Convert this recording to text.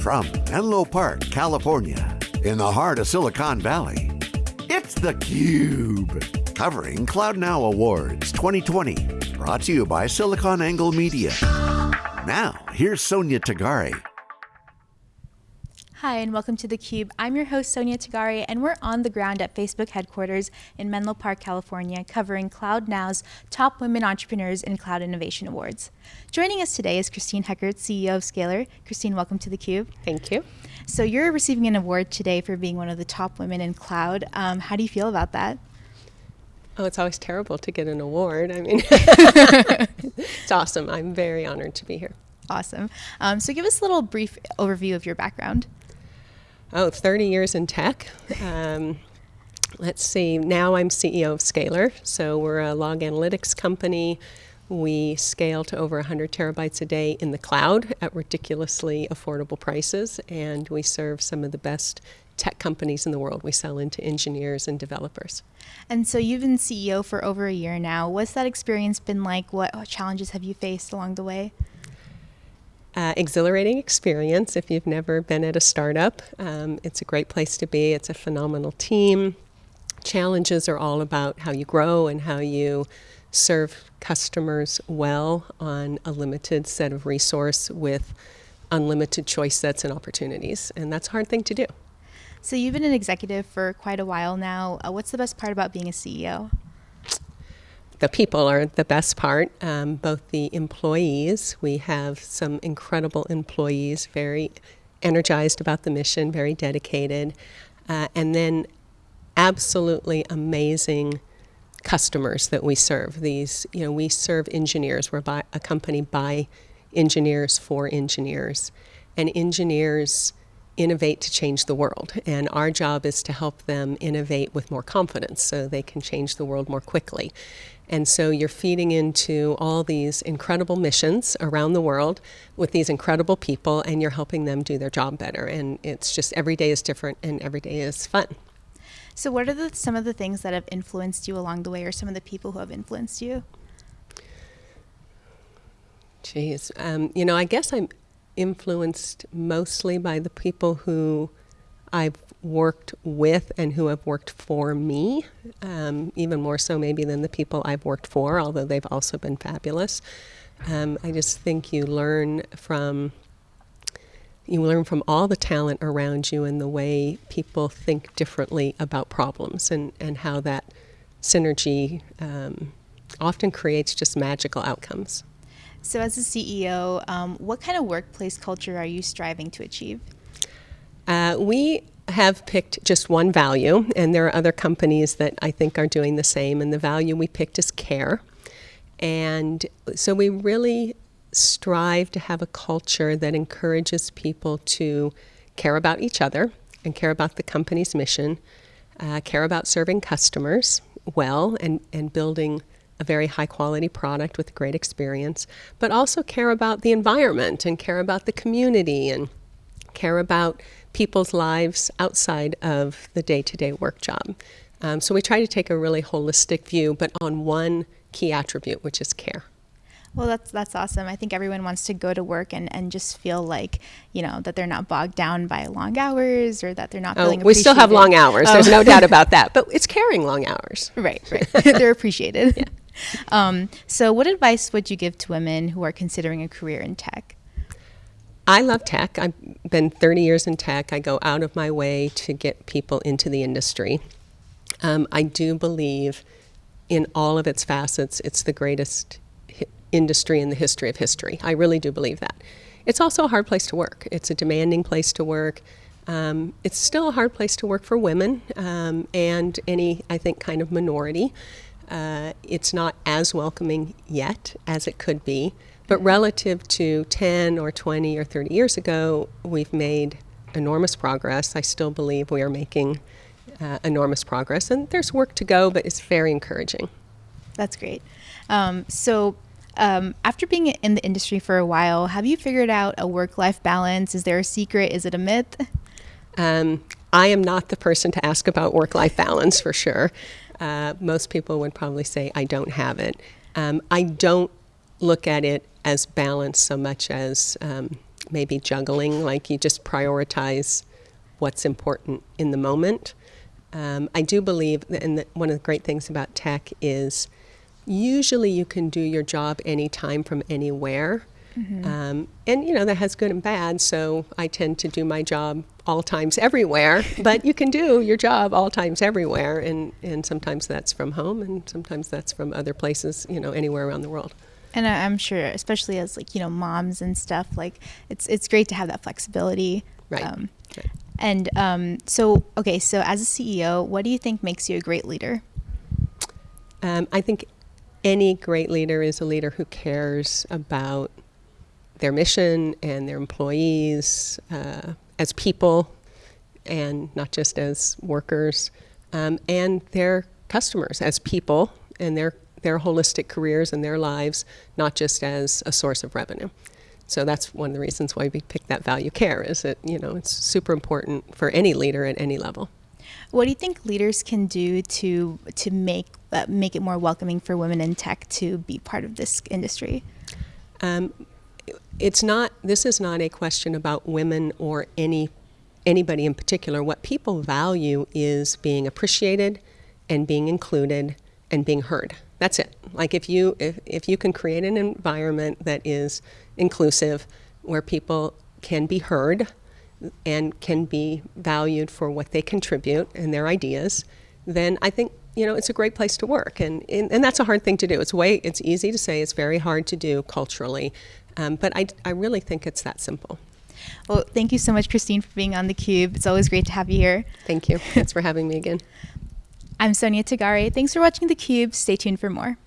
From Menlo Park, California, in the heart of Silicon Valley, it's theCUBE. Covering CloudNow Awards 2020. Brought to you by SiliconANGLE Media. Now, here's Sonia Tagare. Hi, and welcome to theCUBE. I'm your host, Sonia Tagare, and we're on the ground at Facebook headquarters in Menlo Park, California, covering CloudNow's Top Women Entrepreneurs in Cloud Innovation Awards. Joining us today is Christine Heckart, CEO of Scalyr. Christine, welcome to theCUBE. Thank you. So you're receiving an award today for being one of the top women in cloud. Um, how do you feel about that? Oh, it's always terrible to get an award. I mean, it's awesome. I'm very honored to be here. Awesome. Um, so give us a little brief overview of your background. Oh, 30 years in tech. Um, let's see, now I'm CEO of Scalyr. So we're a log analytics company. We scale to over 100 terabytes a day in the cloud at ridiculously affordable prices, and we serve some of the best tech companies in the world. We sell into engineers and developers. And so you've been CEO for over a year now. What's that experience been like? What challenges have you faced along the way? Uh, exhilarating experience if you've never been at a startup. Um, it's a great place to be. It's a phenomenal team. Challenges are all about how you grow and how you serve customers well on a limited set of resource with unlimited choice sets and opportunities. And that's a hard thing to do. So you've been an executive for quite a while now. Uh, what's the best part about being a CEO? The people are the best part, um, both the employees. We have some incredible employees, very energized about the mission, very dedicated, uh, and then absolutely amazing customers that we serve. These, you know, we serve engineers. We're by, a company by engineers for engineers, and engineers innovate to change the world. And our job is to help them innovate with more confidence so they can change the world more quickly. And so you're feeding into all these incredible missions around the world with these incredible people, and you're helping them do their job better. And it's just every day is different, and every day is fun. So, what are the, some of the things that have influenced you along the way, or some of the people who have influenced you? Geez, um, you know, I guess I'm influenced mostly by the people who I've worked with and who have worked for me, um, even more so maybe than the people I've worked for, although they've also been fabulous. Um, I just think you learn from you learn from all the talent around you and the way people think differently about problems and, and how that synergy um, often creates just magical outcomes. So, as a CEO, um, what kind of workplace culture are you striving to achieve? Uh, we have picked just one value, and there are other companies that I think are doing the same, and the value we picked is care. And so we really strive to have a culture that encourages people to care about each other and care about the company's mission, uh, care about serving customers well and, and building a very high quality product with great experience, but also care about the environment and care about the community and care about people's lives outside of the day-to-day work job. Um, so we try to take a really holistic view, but on one key attribute, which is care. Well, that's that's awesome. I think everyone wants to go to work and, and just feel like you know that they're not bogged down by long hours or that they're not. Oh, we still have long hours. Oh. There's no doubt about that. But it's caring long hours. Right, right. they're appreciated. Yeah. Um, so, what advice would you give to women who are considering a career in tech? I love tech. I've been 30 years in tech. I go out of my way to get people into the industry. Um, I do believe in all of its facets, it's the greatest industry in the history of history. I really do believe that. It's also a hard place to work. It's a demanding place to work. Um, it's still a hard place to work for women um, and any, I think, kind of minority. Uh, it's not as welcoming yet as it could be. But relative to 10 or 20 or 30 years ago, we've made enormous progress. I still believe we are making uh, enormous progress. And there's work to go, but it's very encouraging. That's great. Um, so, um, after being in the industry for a while, have you figured out a work life balance? Is there a secret? Is it a myth? Um, I am not the person to ask about work life balance for sure. Uh, most people would probably say I don't have it. Um, I don't look at it as balance so much as um, maybe juggling, like you just prioritize what's important in the moment. Um, I do believe, and that one of the great things about tech is usually you can do your job anytime from anywhere. Mm-hmm. Um, and you know that has good and bad. So I tend to do my job all times everywhere. but you can do your job all times everywhere, and and sometimes that's from home, and sometimes that's from other places. You know, anywhere around the world. And I'm sure, especially as like you know moms and stuff, like it's it's great to have that flexibility. Right. Um, right. And um, so, okay, so as a CEO, what do you think makes you a great leader? Um, I think any great leader is a leader who cares about their mission and their employees uh, as people and not just as workers, um, and their customers as people and their, their holistic careers and their lives, not just as a source of revenue. So that's one of the reasons why we picked that value care is that, you know, it's super important for any leader at any level. What do you think leaders can do to to make uh, make it more welcoming for women in tech to be part of this industry? Um, it's not. This is not a question about women or any anybody in particular. What people value is being appreciated and being included and being heard. That's it. Like if you if, if you can create an environment that is inclusive, where people can be heard and can be valued for what they contribute and their ideas, then I think you know it's a great place to work. And and, and that's a hard thing to do. It's way it's easy to say. It's very hard to do culturally, um, but I I really think it's that simple. Well, thank you so much, Christine, for being on the Cube. It's always great to have you here. Thank you. Thanks for having me again. I'm Sonia Tagare. Thanks for watching the Cube. Stay tuned for more.